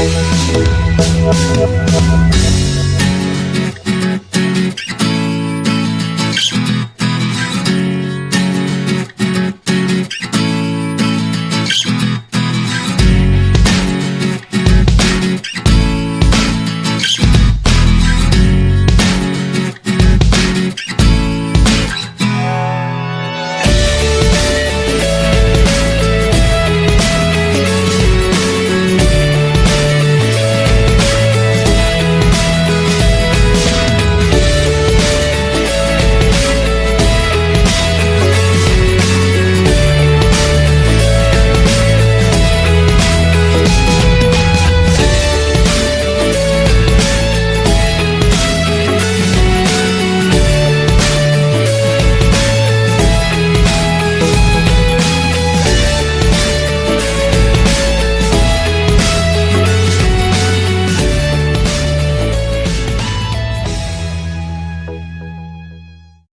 We'll be right back.